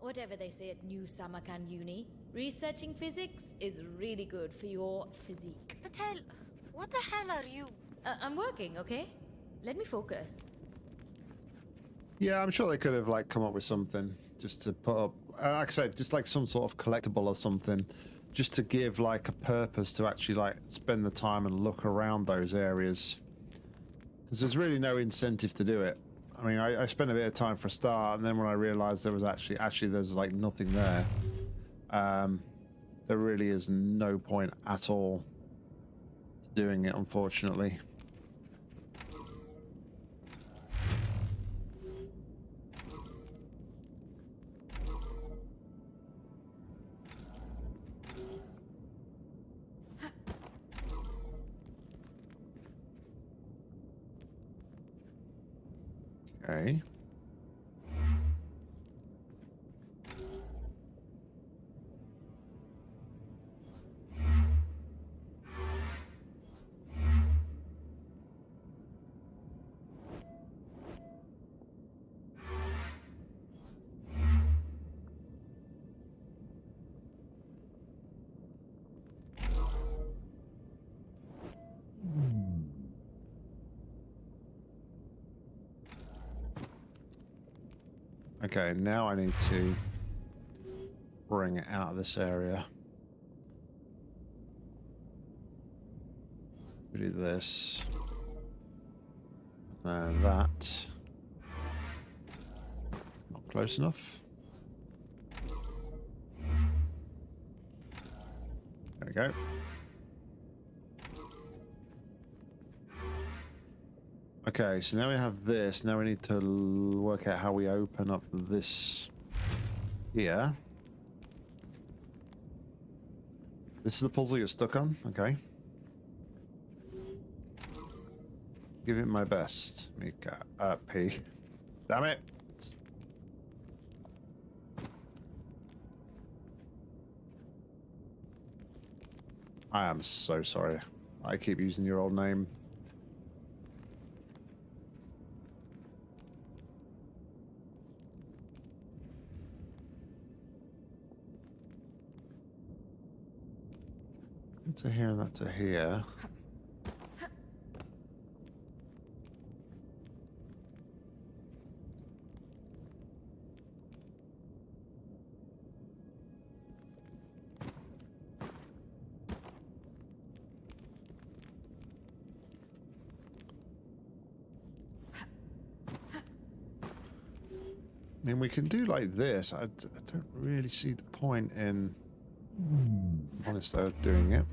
Whatever they say at New Samarkand Uni, researching physics is really good for your physique. Patel, what the hell are you? Uh, I'm working, okay? Let me focus. Yeah, I'm sure they could have like come up with something just to put up. Uh, like I said, just like some sort of collectible or something, just to give like a purpose to actually like spend the time and look around those areas. Because there's really no incentive to do it. I mean, I, I spent a bit of time for a start, and then when I realised there was actually actually there's like nothing there, um, there really is no point at all to doing it, unfortunately. Okay, now I need to bring it out of this area. We do this. And that. Not close enough. There we go. Okay, so now we have this. Now we need to work out how we open up this here. This is the puzzle you're stuck on? Okay. Give it my best, Mika. Uh, P. Damn it! I am so sorry. I keep using your old name. To here and that to here. I mean, we can do like this. I, I don't really see the point in, honest, though, doing it.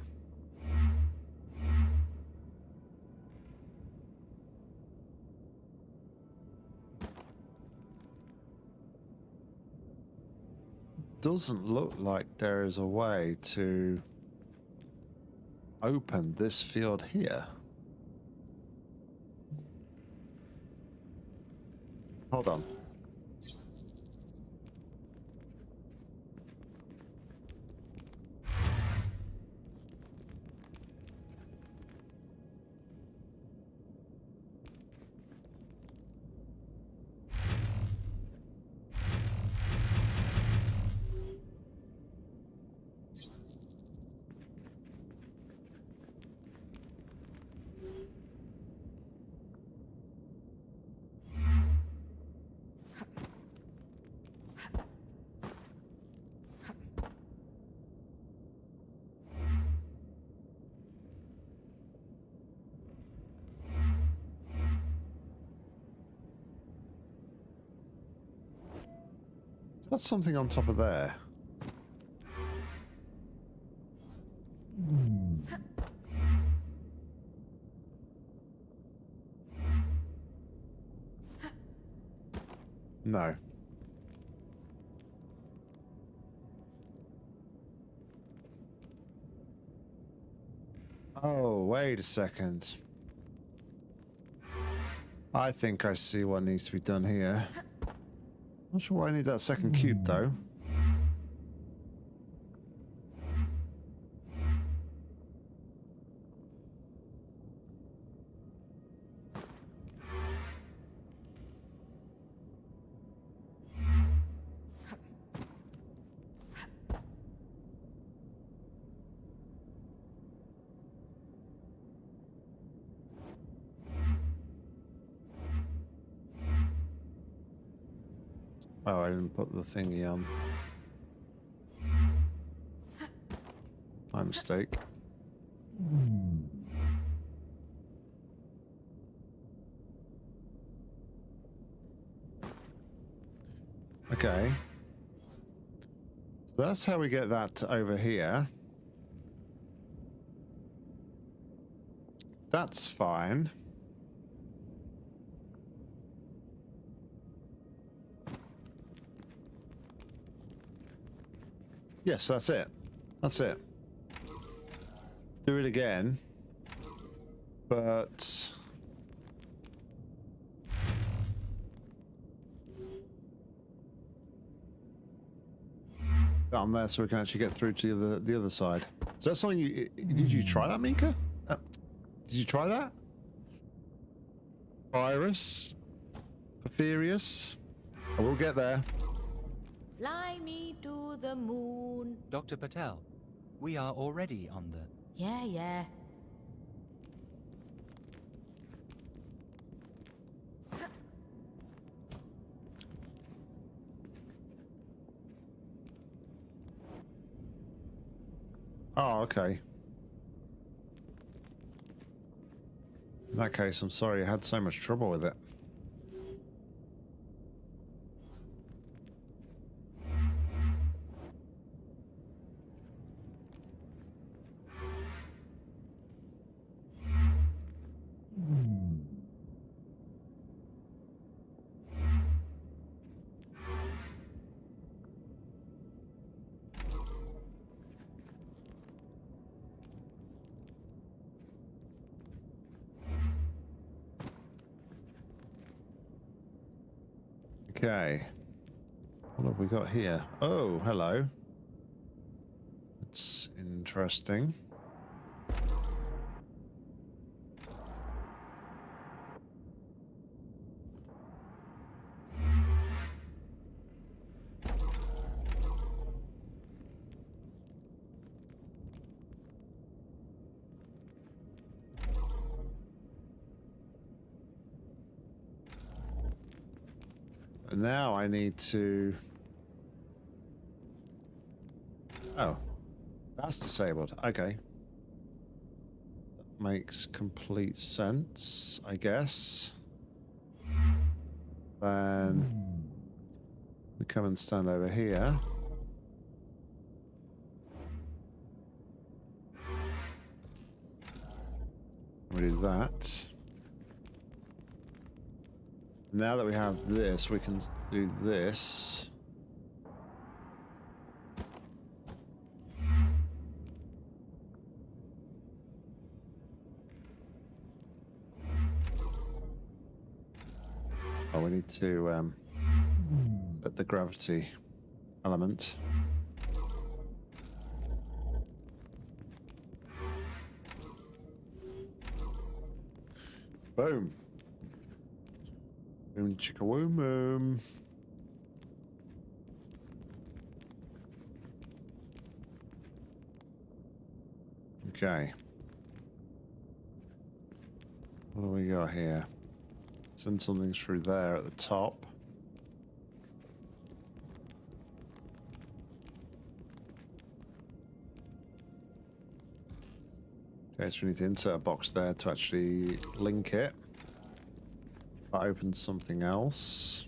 Doesn't look like there is a way to open this field here. Hold on. That's something on top of there. No. Oh, wait a second. I think I see what needs to be done here. Not sure why I need that second cube, though. Oh, I didn't put the thingy on. My mistake. Okay. So that's how we get that over here. That's fine. Yes, that's it. That's it. Do it again. But... Down there so we can actually get through to the other, the other side. Is that something you... Did you try that, Mika? Uh, did you try that? Virus? Porphyrius? I will get there. Fly me to the moon. Dr. Patel, we are already on the... Yeah, yeah. Oh, okay. In that case, I'm sorry I had so much trouble with it. Okay. What have we got here? Oh, hello. It's interesting. And now I need to... Oh. That's disabled. Okay. That makes complete sense, I guess. Then... We come and stand over here. We do that. Now that we have this, we can do this. Oh, we need to um, set the gravity element. Boom. Boom chicka boom boom. Um, okay. What do we got here? Send something through there at the top. Okay, so we need to insert a box there to actually link it. That opens something else.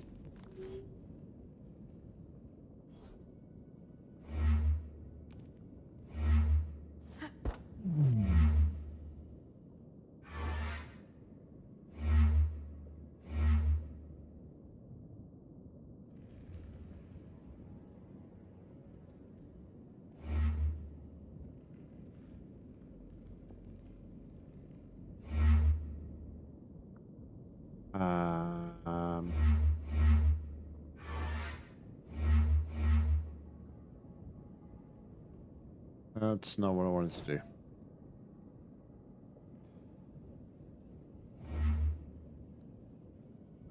That's not what I wanted to do.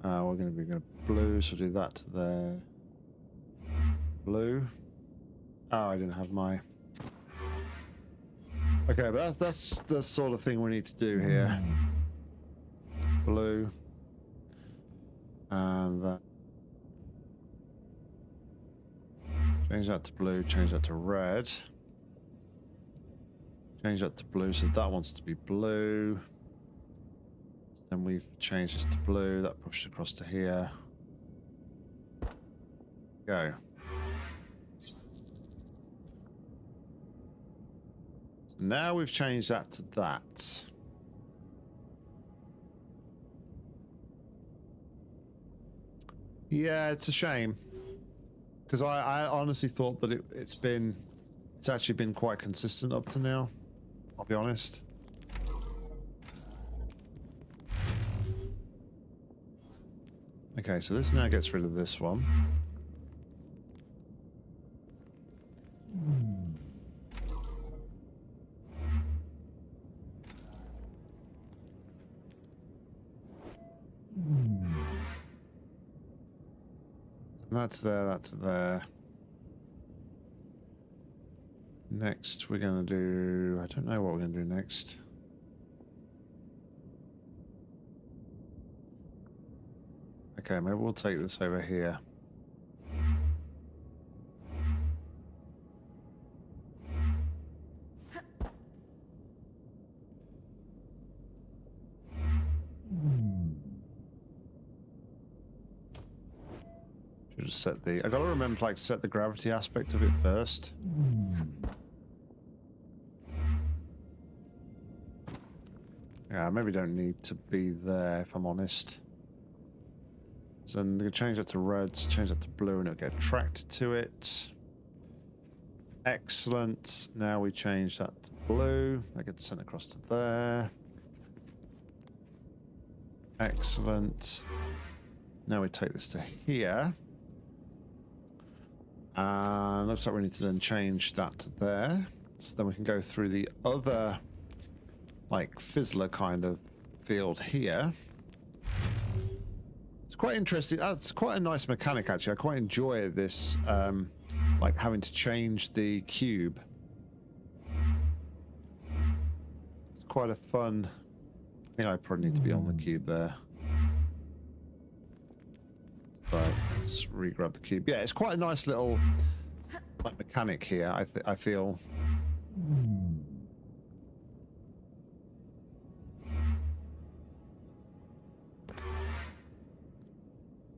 Uh, we're going to be going to blue, so do that there. Blue. Oh, I didn't have my. Okay, but that's that's the sort of thing we need to do here. Blue. And that. Change that to blue, change that to red. Change that to blue, so that wants to be blue. Then we've changed this to blue, that pushed across to here. Go. So now we've changed that to that. Yeah, it's a shame. Because I, I honestly thought that it, it's been, it's actually been quite consistent up to now. I'll be honest. Okay, so this now gets rid of this one. That's there, that's there. Next, we're going to do... I don't know what we're going to do next. Okay, maybe we'll take this over here. Should set the. I gotta remember to like set the gravity aspect of it first. Yeah, maybe don't need to be there if I'm honest. So I'm gonna change that to red, change that to blue, and it'll get attracted to it. Excellent. Now we change that to blue. That gets sent across to there. Excellent. Now we take this to here. And looks like we need to then change that to there. So then we can go through the other, like, fizzler kind of field here. It's quite interesting. That's quite a nice mechanic, actually. I quite enjoy this, um, like, having to change the cube. It's quite a fun... I think I probably need to be on the cube there. But let's re-grab the cube. Yeah, it's quite a nice little like mechanic here. I I feel.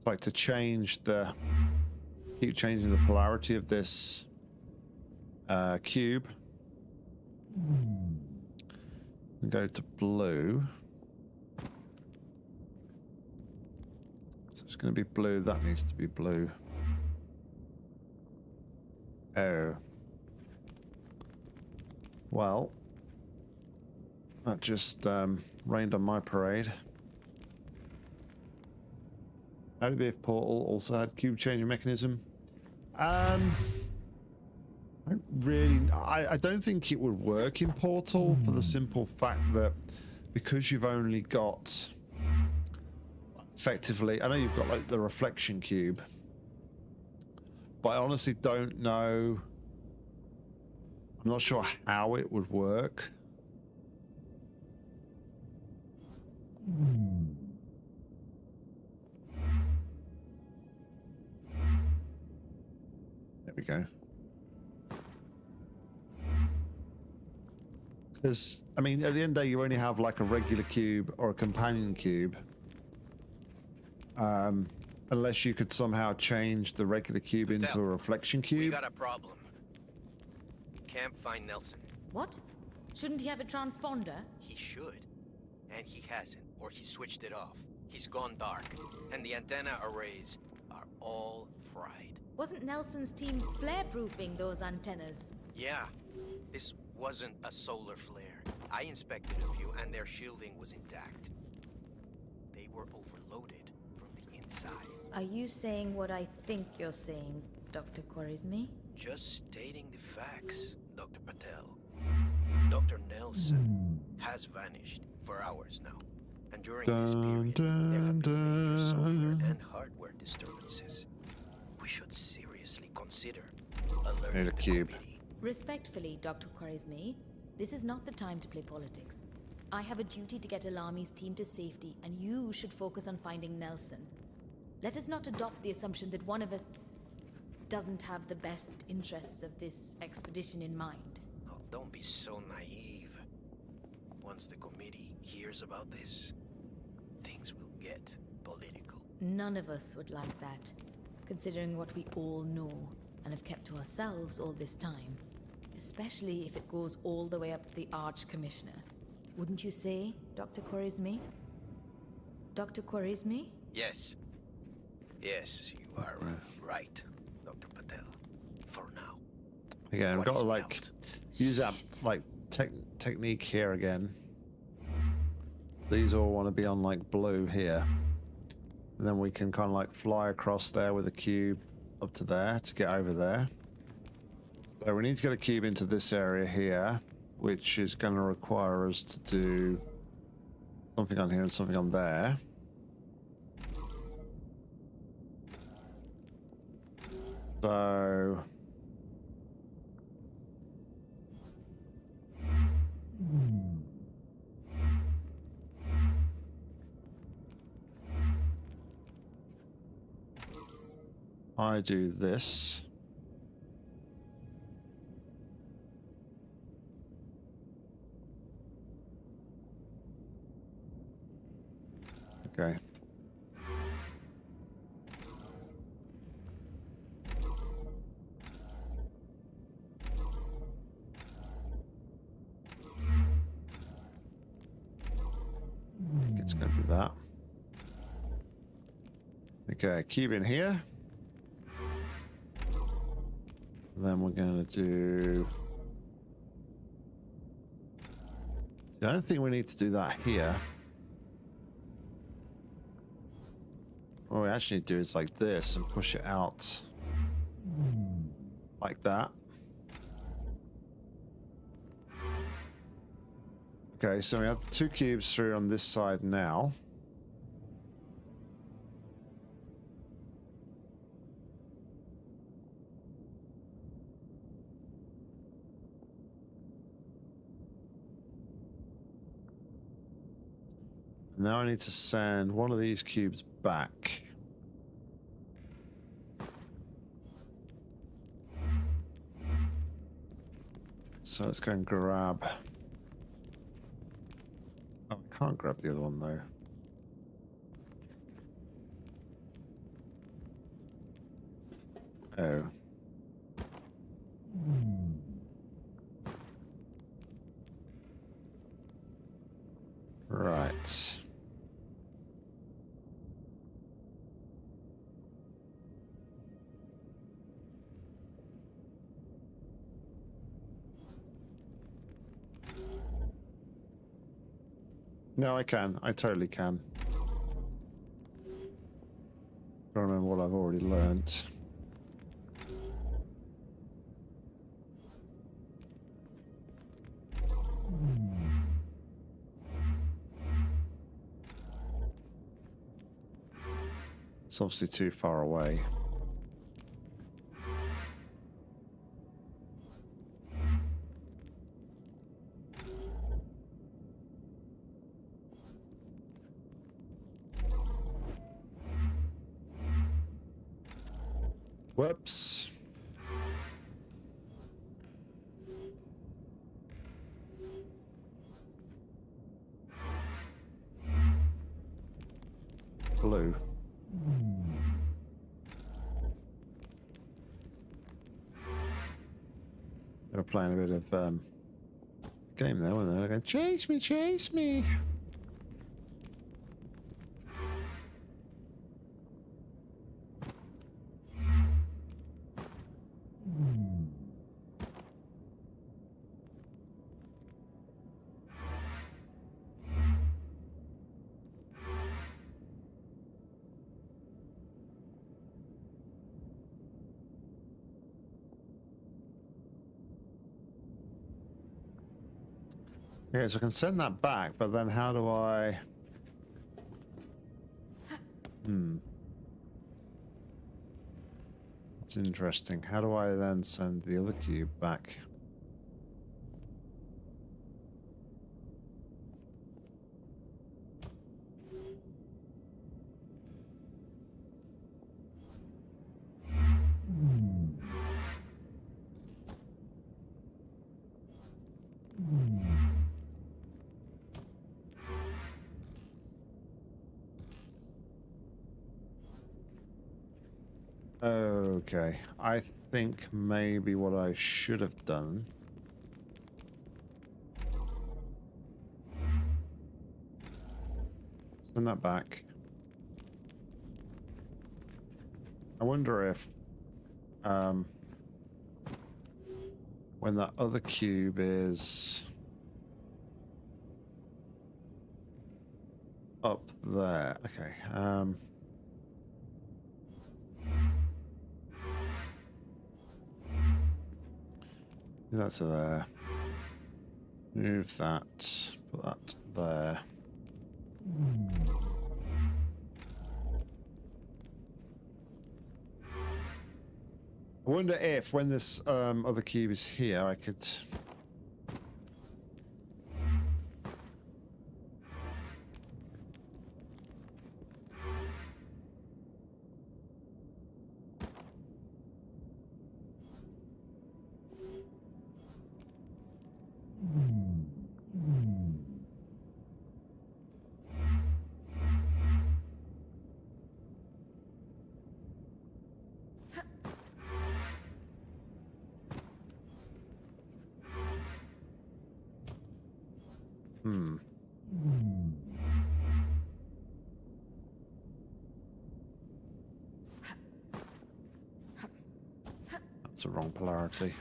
Like to change the keep changing the polarity of this uh, cube. And go to blue. So it's going to be blue. That needs to be blue. Oh. Well, that just um, rained on my parade. Did Portal also had cube changing mechanism? Um, I don't really. I, I don't think it would work in Portal for the simple fact that because you've only got effectively. I know you've got like the reflection cube, but I honestly don't know. I'm not sure how it would work. There we go. Because, I mean, at the end of the day, you only have like a regular cube or a companion cube. Um, unless you could somehow change the regular cube into a Adele, reflection We cube. got a problem. Can't find Nelson. What? Shouldn't he have a transponder? He should. And he hasn't, or he switched it off. He's gone dark. And the antenna arrays are all fried. Wasn't Nelson's team flare-proofing those antennas? Yeah, this wasn't a solar flare. I inspected a few, and their shielding was intact. They were overloaded from the inside. Are you saying what I think you're saying, Dr. Khwarizmi? Just stating the facts, Dr. Patel. Dr. Nelson has vanished for hours now. And during this Dun, period, there have been major software dun. and hardware disturbances. We should seriously consider alerting Need a the cube. committee. Respectfully, Dr. Khwarizmi, this is not the time to play politics. I have a duty to get Alami's team to safety, and you should focus on finding Nelson. Let us not adopt the assumption that one of us. doesn't have the best interests of this expedition in mind. Oh, don't be so naive. Once the committee hears about this, things will get political. None of us would like that, considering what we all know and have kept to ourselves all this time. Especially if it goes all the way up to the Arch Commissioner. Wouldn't you say, Dr. Khwarizmi? Dr. Khwarizmi? Yes. Yes, you are uh, right, Dr. Patel. For now. Again, I've got to like melt? use that like tech technique here again. These all want to be on like blue here. And then we can kind of like fly across there with a cube up to there to get over there. So we need to get a cube into this area here, which is going to require us to do something on here and something on there. So I do this. Okay. It's going to be that. Okay, cube in here. Then we're going to do... I don't think we need to do that here. What we actually do is like this and push it out. Like that. Okay, so we have two cubes through on this side now. Now I need to send one of these cubes back. So let's go and grab. Oh, I can't grab the other one though. Oh. Right. No, I can. I totally can. Don't remember what I've already learnt. It's obviously too far away. Whoops. Blue. They were playing a bit of um, game there, weren't they? They're going, chase me, chase me. Okay, so I can send that back, but then how do I... Hmm. It's interesting. How do I then send the other cube back? Think maybe what I should have done. Send that back. I wonder if, um, when that other cube is up there. Okay. Um, move that to there. Move that. Put that there. I wonder if, when this um, other cube is here, I could. Wrong polarity.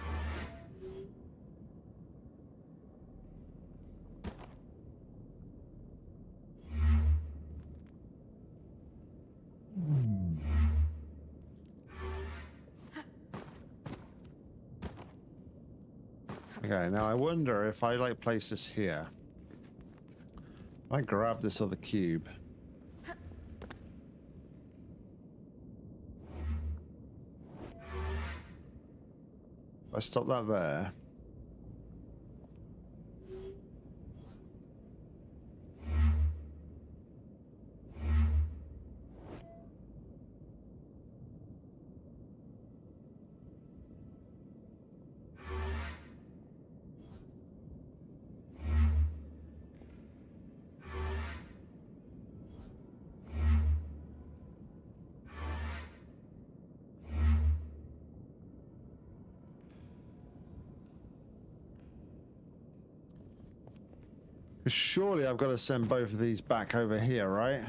Okay, now I wonder if I like place this here. I grab this other cube. I stop that there. Surely I've got to send both of these back over here, right?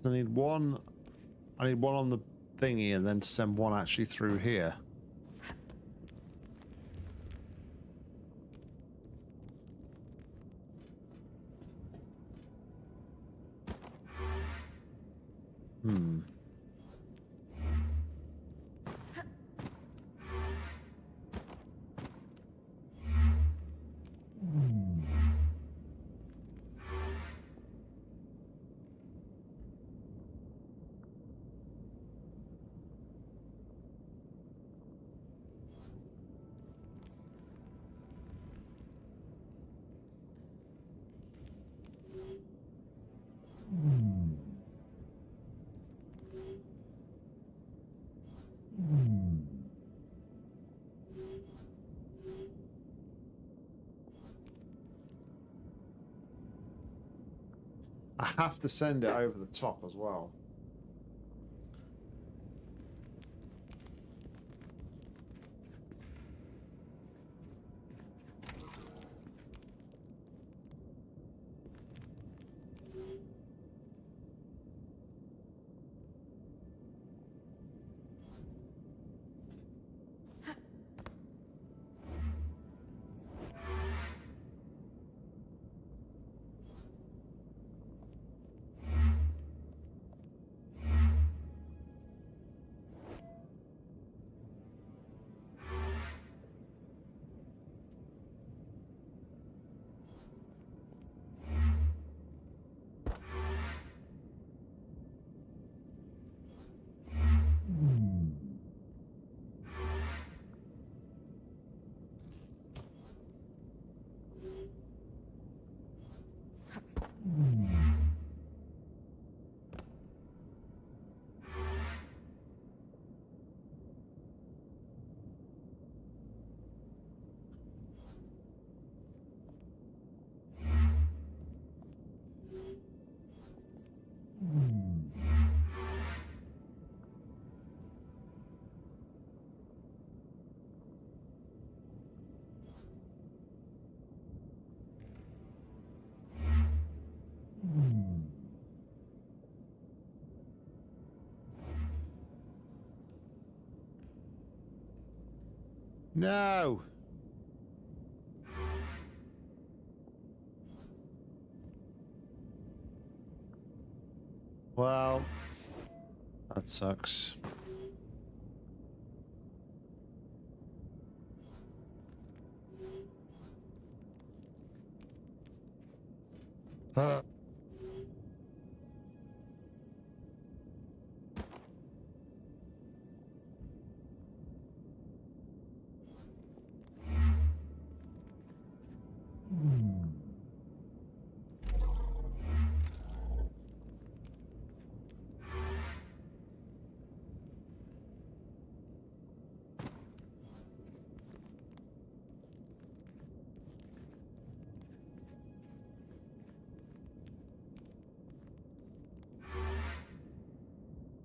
So I need one. I need one on the thingy and then send one actually through here. Have to send it over the top as well. No. Well, that sucks.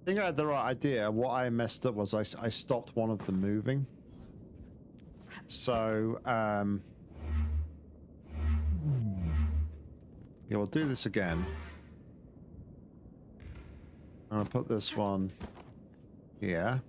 Think I had the right idea. What I messed up was I stopped one of them moving. So, um... Yeah, we'll do this again. I'm gonna put this one here.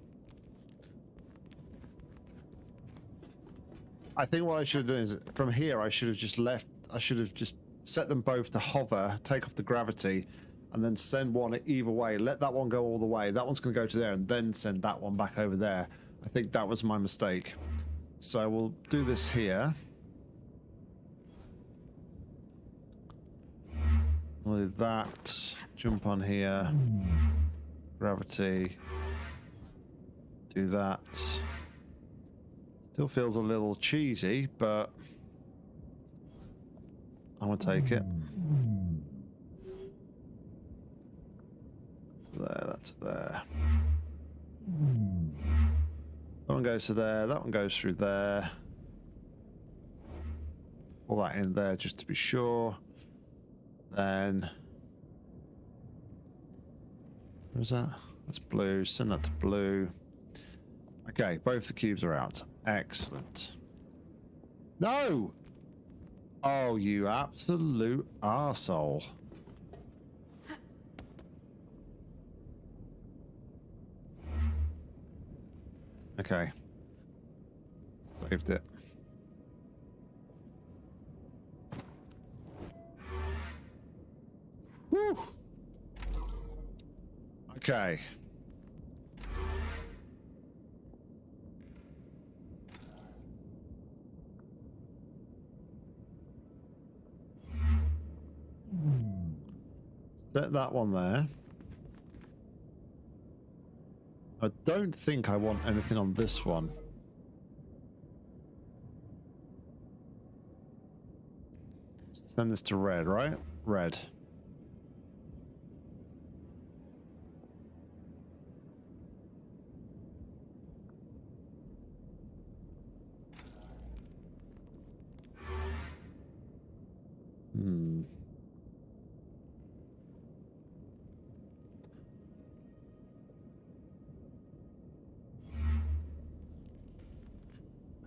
I think what I should have done is, from here, I should have just left, I should have just set them both to hover, take off the gravity, and then send one either way. Let that one go all the way. That one's going to go to there, and then send that one back over there. I think that was my mistake. So we'll do this here. We'll do that. Jump on here. Gravity. Do that. Still feels a little cheesy, but I'm gonna take it. There, that's there. That one goes to there, that one goes through there. All that in there just to be sure. Then. Where's that? That's blue. Send that to blue. Okay, both the cubes are out. Excellent. No! Oh, you absolute arsehole. Okay. Saved it. Whew. Okay. Set that one there. I don't think I want anything on this one. Send this to red, right? Red.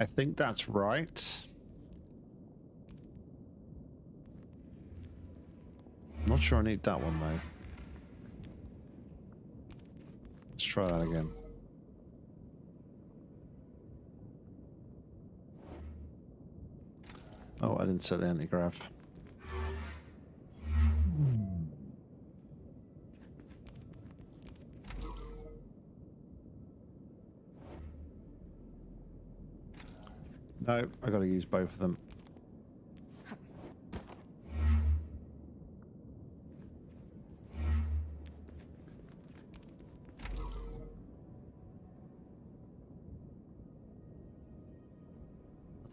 I think that's right. Not sure I need that one though. Let's try that again. Oh, I didn't set the anti-grav. No, I gotta use both of them.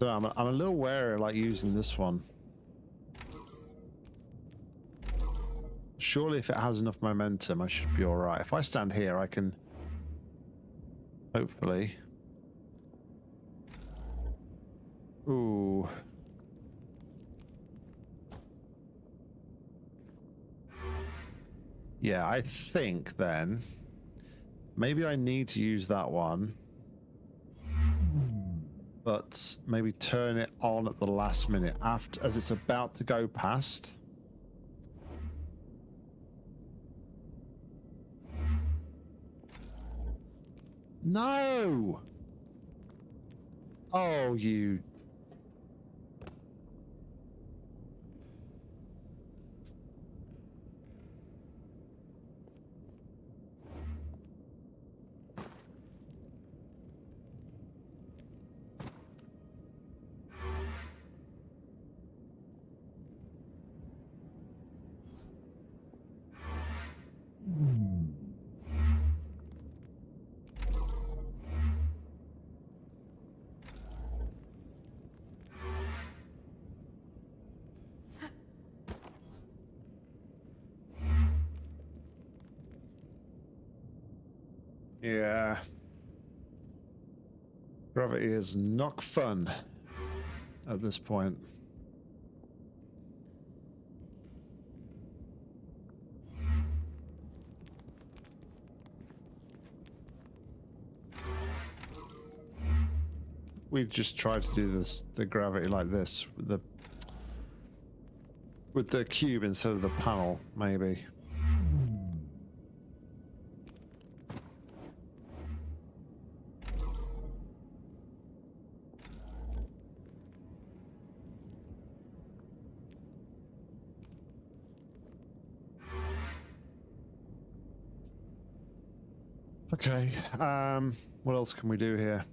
I'm a, I'm a little wary of like using this one. Surely if it has enough momentum, I should be alright. If I stand here, I can hopefully Ooh. Yeah, I think then maybe I need to use that one. But maybe turn it on at the last minute after as it's about to go past. No! Oh, you. Gravity is not fun at this point. We just tried to do this the gravity like this with the with the cube instead of the panel, maybe. Um, what else can we do here?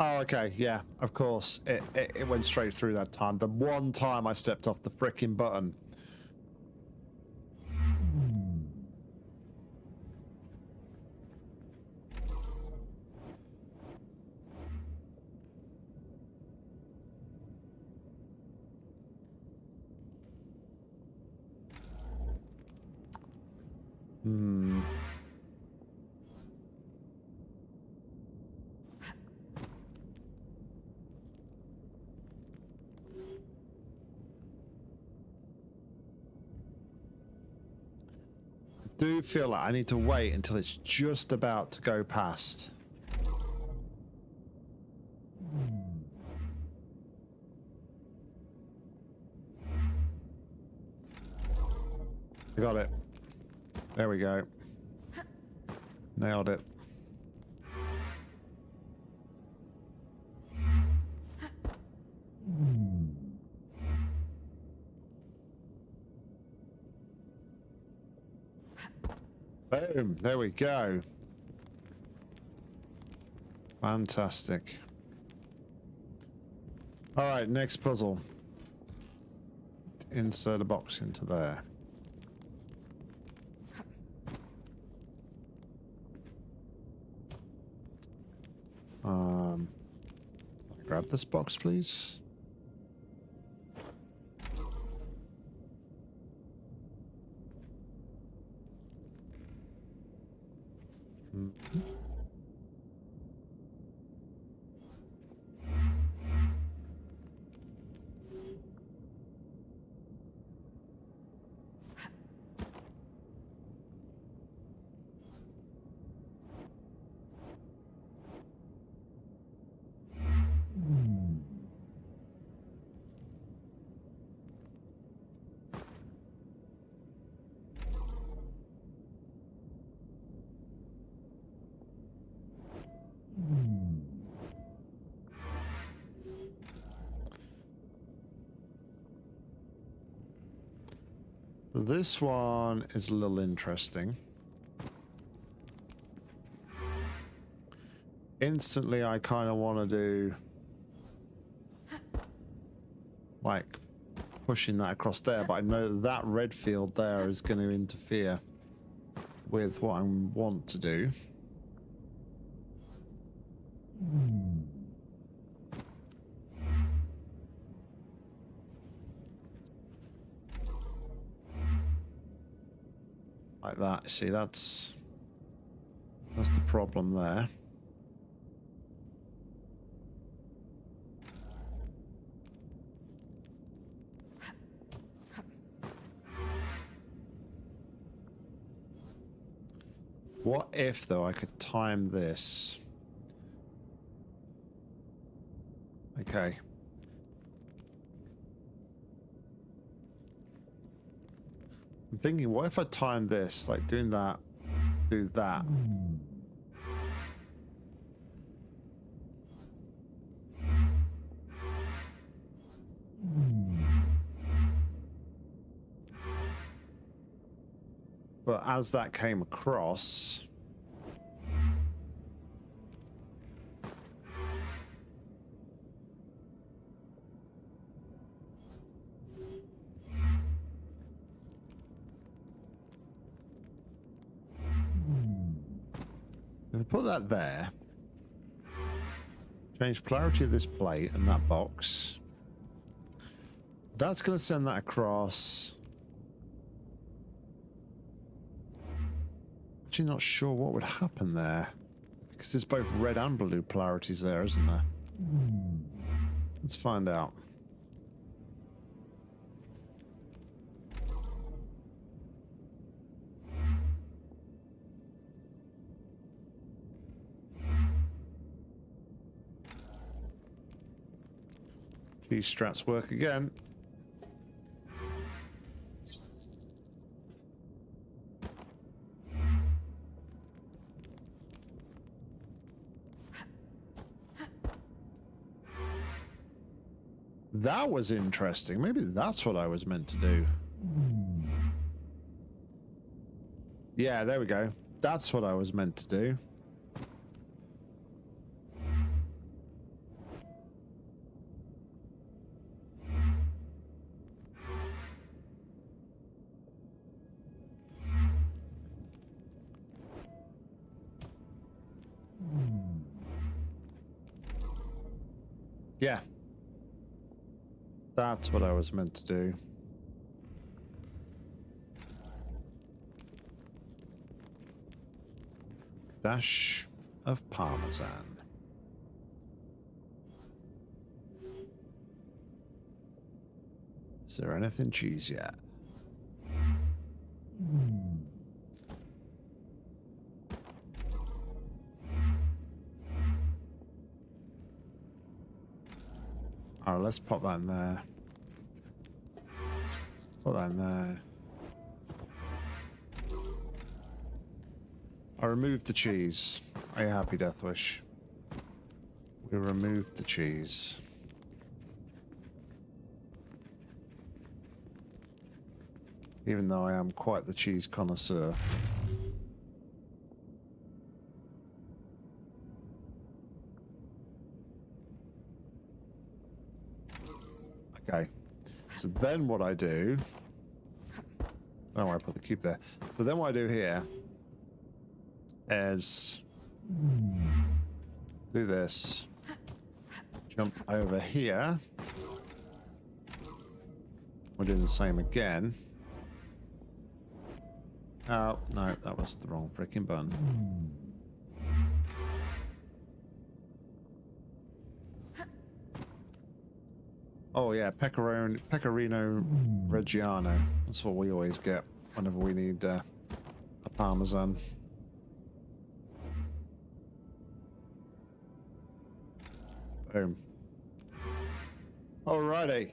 Oh, okay. Yeah, of course. It, it, it went straight through that time. The one time I stepped off the frickin' button. Feel like I need to wait until it's just about to go past. I got it. There we go. Nailed it. Boom. There we go. Fantastic. All right, next puzzle. Insert a box into there. Um, grab this box, please. Hmm. This one is a little interesting. Instantly, I kind of want to do like pushing that across there, but I know that, red field there is going to interfere with what I want to do. See, that's that's the problem there. What if, though, I could time this? Okay. I'm thinking, what if I time this, like doing that, do that. But as that came across, put that there, change polarity of this plate and that box, that's going to send that across. Actually, not sure what would happen there because there's both red and blue polarities there, isn't there? Let's find out. These strats work again. That was interesting. Maybe that's what I was meant to do. Yeah, there we go. That's what I was meant to do. Yeah. That's what I was meant to do. Dash of Parmesan. Is there anything cheese yet? Let's pop that in there. Put that in there. I removed the cheese. Are you happy, Deathwish? We removed the cheese. Even though I am quite the cheese connoisseur. Okay. So then what I do... Oh, I put the cube there. So then what I do here is do this. Jump over here. We're doing the same again. Oh, no, that was the wrong freaking button. Oh yeah, Pecorino, Pecorino Reggiano. That's what we always get whenever we need uh, a Parmesan. Boom. Alrighty.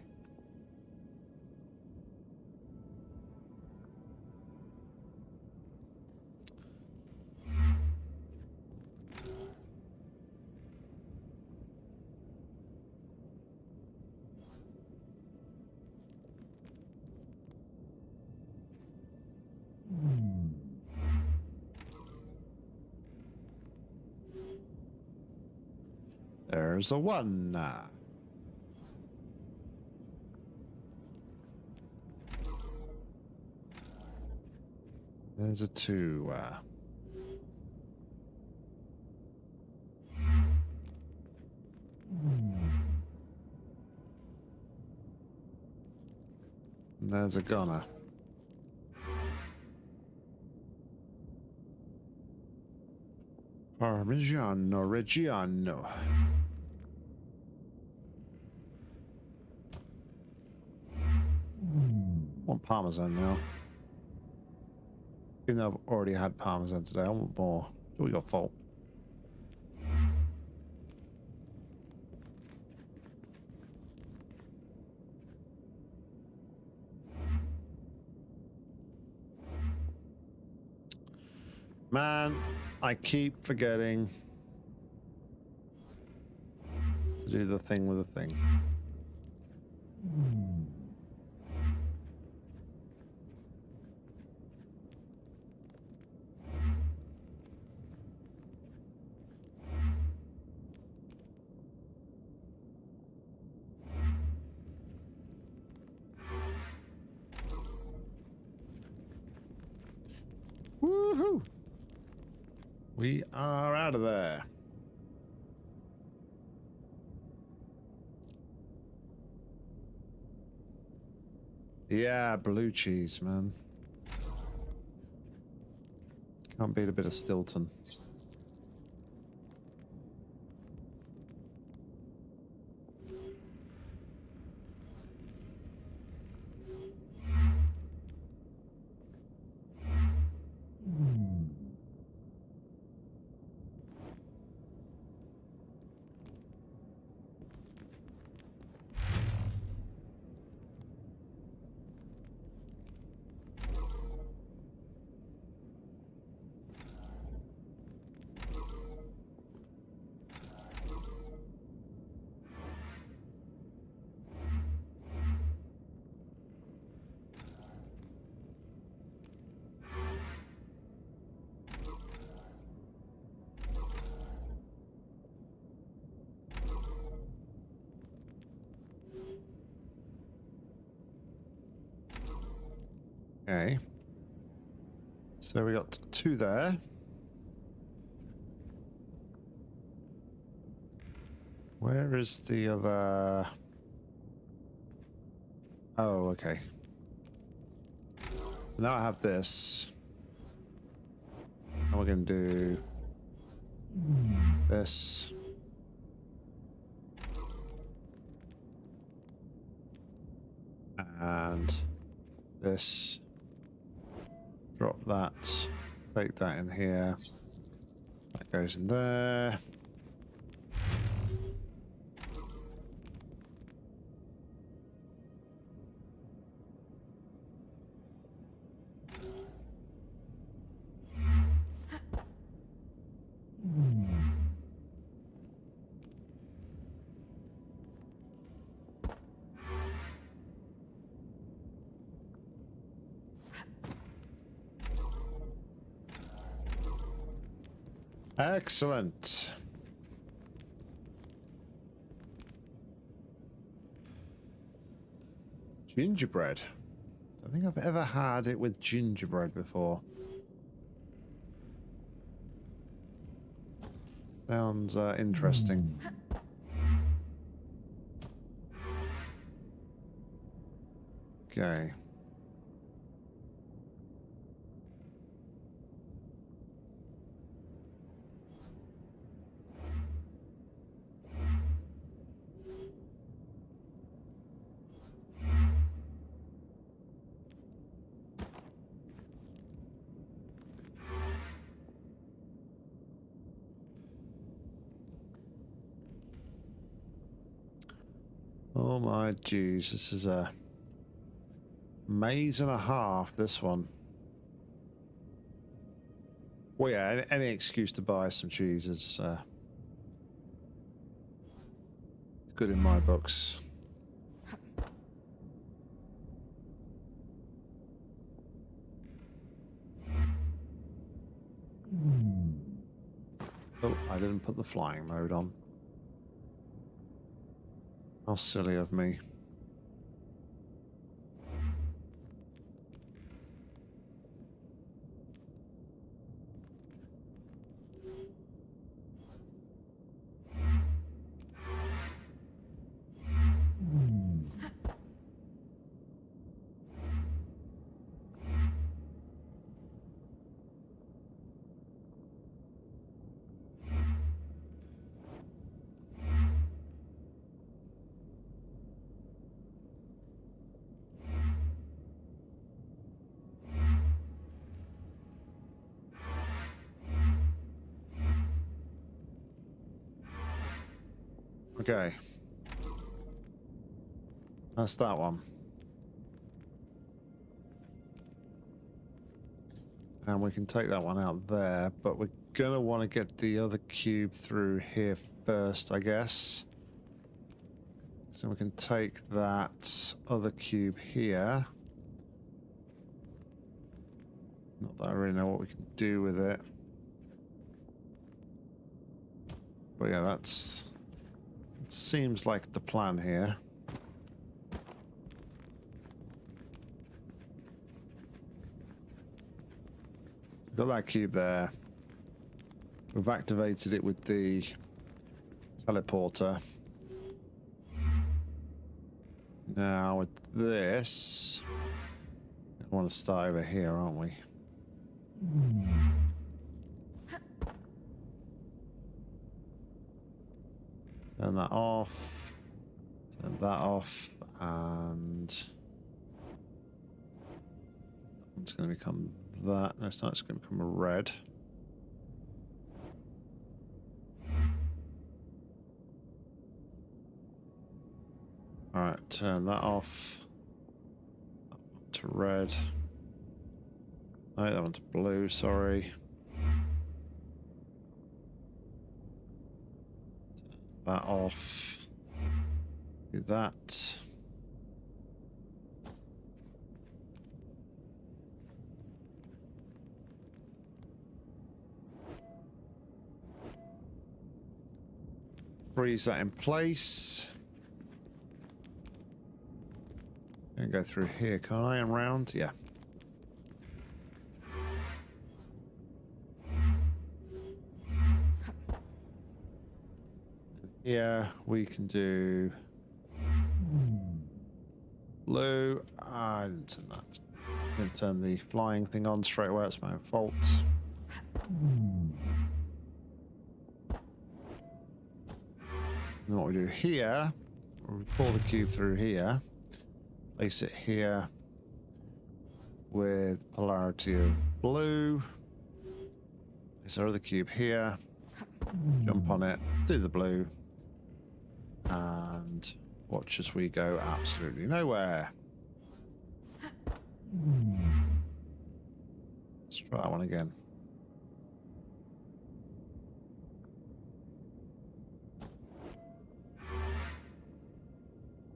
There's a one. There's a two. And there's a gunner. Parmigiano Reggiano. Want parmesan now. Even though I've already had parmesan today, I want more. It's all your fault. Man, I keep forgetting to do the thing with the thing. Woohoo! We are out of there. Yeah, blue cheese, man. Can't beat a bit of Stilton. Okay. So we got two there. Where is the other? Oh, okay. So now I have this. And we're going to do this. And this. Drop that. Take that in here. That goes in there. Excellent. Gingerbread. I think I've ever had it with gingerbread before. Sounds uh, interesting. Okay. Oh my jeez, this is a maze and a half, this one. Well, yeah, any, any excuse to buy some cheese is uh, good in my books. Oh, I didn't put the flying mode on. How silly of me. Okay. That's that one. And we can take that one out there, but we're gonna want to get the other cube through here first, I guess. So we can take that other cube here. Not that I really know what we can do with it. But yeah, that's... It seems like the plan here. Got that cube there. We've activated it with the teleporter. Now with this, I want to start over here, aren't we? Turn that off. Turn that off, and it's going to become that. No, it's not. It's going to become red. All right, turn that off. That to red. No, that one's blue. Sorry. That off. Do that. Freeze that in place. And go through here, can I? And round? Yeah. Yeah, we can do blue. Ah, I didn't turn that. I'm going to turn the flying thing on straight away. It's my own fault. And what we do here, we pull the cube through here, place it here with polarity of blue. Place our other cube here, jump on it, do the blue, and watch as we go absolutely nowhere. Let's try that one again.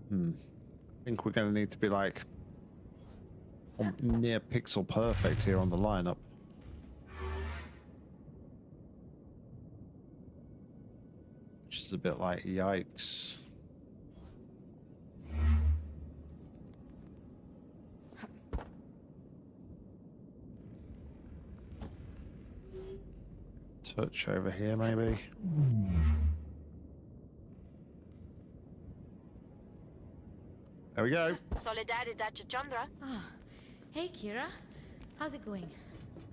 Hmm. I think we're going to need to be like near pixel perfect here on the lineup. Is a bit like yikes. Touch over here, maybe. There we go. Solidaridad Chandra. Ah, hey Kira. How's it going?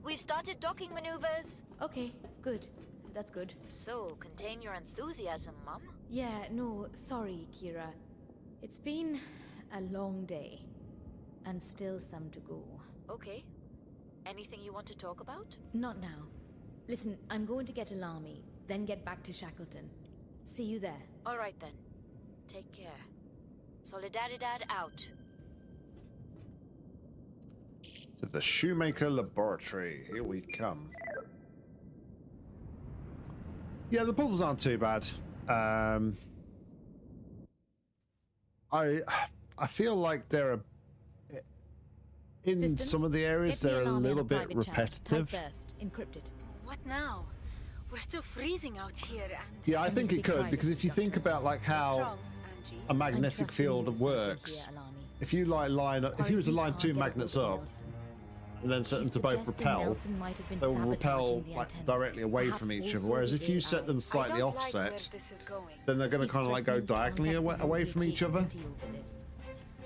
We've started docking maneuvers. Okay, good. That's good. So, contain your enthusiasm, Mum. Yeah, no, sorry, Kira. It's been a long day. And still some to go. Okay. Anything you want to talk about? Not now. Listen, I'm going to get Alami, then get back to Shackleton. See you there. All right then. Take care. Solidaridad out. To the Shoemaker Laboratory. Here we come. Yeah, the puzzles aren't too bad. Um, I I feel like they're a, in Systems, some of the areas they're a little bit repetitive. Type first, encrypted. What now? We're still freezing out here and... Yeah, I think it could because if you privacy, think about like how wrong, a magnetic field works, safety here, Alami. if you like line up, if you were to line two magnets up Nelson. And then set them to both repel, Nelson might have been they'll repel like directly away Perhaps from each other. Whereas if you set them slightly offset, like where this is going. then they're going to kind of like go diagonally away, away from each other.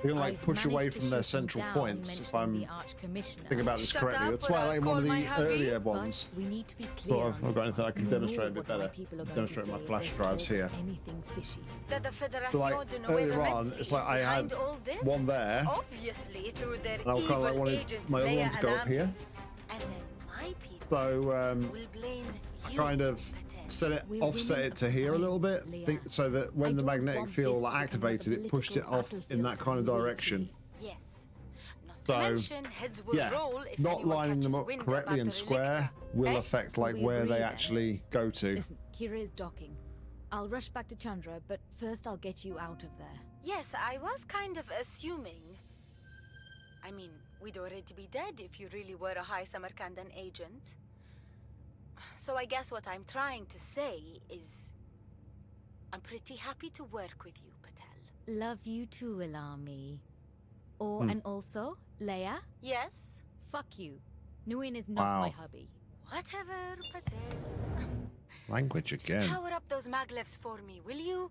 Committee over this. They're going to like I've push away from their central down, points. If I'm thinking about this Shut correctly, up that's why I'll like one of the hubby. earlier ones. we need to be clear Well, on I've got anything I can demonstrate a bit better. people are going to Demonstrate my flash drives here. Anything fishy. That the Federación So like de Nueva earlier on, it's like I had all this? one there, Obviously, through their and I kind of evil like wanted my other Leia one to go up here. And then my So um, will blame I kind of Patel. Set it, We're offset it to here a little bit, think, so that when I the magnetic field this to become activated, it pushed it off in that kind of direction. loyalty. Yes. So, mention heads will yeah, roll if not lining them up correctly and square will affect like where they actually go to. Listen, Kira is docking. I'll rush back to Chandra, but first I'll get you out of there. Yes, I was kind of assuming. I mean, we'd already be dead if you really were a high Samarkandan agent. So I guess what I'm trying to say is. I'm pretty happy to work with you, Patel. Love you too, Alami. Or, Hmm. and also, Leia, Yes? fuck you. Nguyen is not Wow. my hubby. Whatever, Patel. Language Just again. power up those maglevs for me, will you?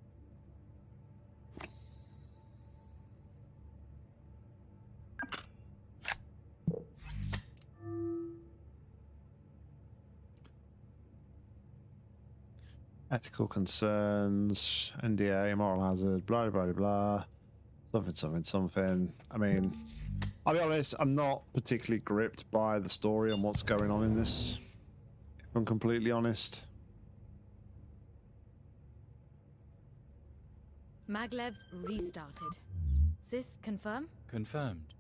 Ethical concerns, NDA, moral hazard, blah blah blah blah. Something, something, something. I mean, I'll be honest, I'm not particularly gripped by the story and what's going on in this. If I'm completely honest. Maglev's restarted. Sis, confirm? Confirmed.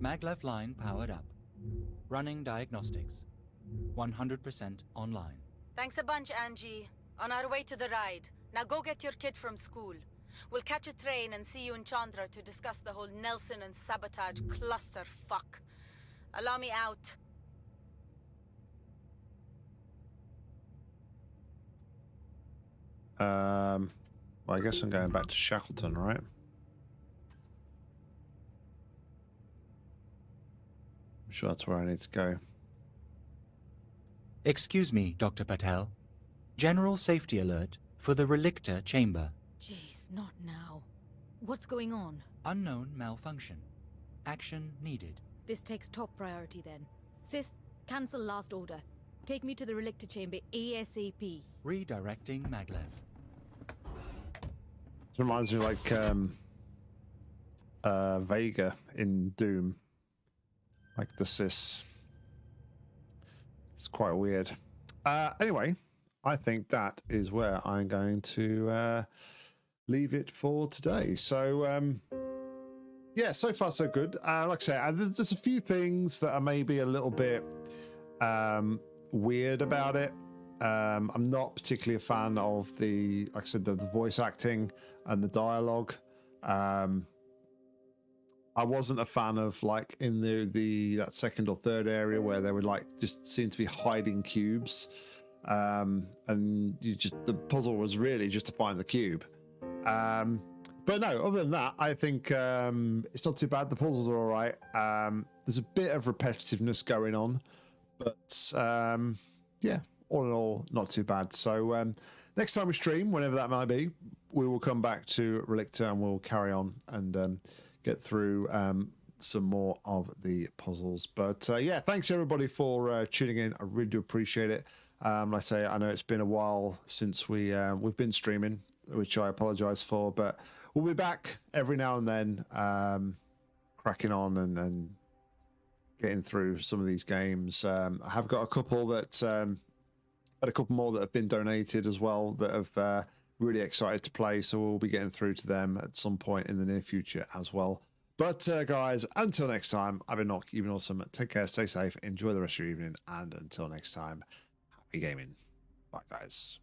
Maglev line powered up. Running diagnostics. 100% online. Thanks a bunch, Angie. On our way to the ride. Now go get your kid from school. We'll catch a train and see you in Chandra to discuss the whole Nelson and sabotage cluster fuck. Allow me out. Um, well, I guess I'm going back to Shackleton, right? I'm sure that's where I need to go. Excuse me, Dr. Patel. General safety alert for the Relicta chamber. Jeez, not now. What's going on? Unknown malfunction. Action needed. This takes top priority then. Sis, cancel last order. Take me to the Relicta chamber ASAP. Redirecting Maglev. It reminds me of like um, uh, Vega in Doom, like the cis. It's quite weird. Uh, anyway, I think that is where I'm going to uh, leave it for today. So, um, yeah, so far so good. Uh, like I say, there's just a few things that are maybe a little bit um, weird about it. Um, I'm not particularly a fan of the, like I said, the, the voice acting and the dialogue. Um, I wasn't a fan of like in the the that second or third area where they would like just seem to be hiding cubes, um, and you just the puzzle was really just to find the cube. Um, but no, other than that, I think um, it's not too bad. The puzzles are all right. Um, there's a bit of repetitiveness going on, but um, yeah, all in all, not too bad. So um, next time we stream, whenever that might be, we will come back to Relicta and we'll carry on and um, get through um, some more of the puzzles. But uh, yeah, thanks everybody for uh, tuning in. I really do appreciate it. Um, like I say, I know it's been a while since we uh, we've been streaming, which I apologise for, but we'll be back every now and then, um, cracking on and, and getting through some of these games. Um, I have got a couple that um, had a couple more that have been donated as well that have uh, really excited to play. So we'll be getting through to them at some point in the near future as well. But uh, guys, until next time, I've been Knock, you've been awesome. Take care, stay safe, enjoy the rest of your evening, and until next time, happy gaming. Bye, guys.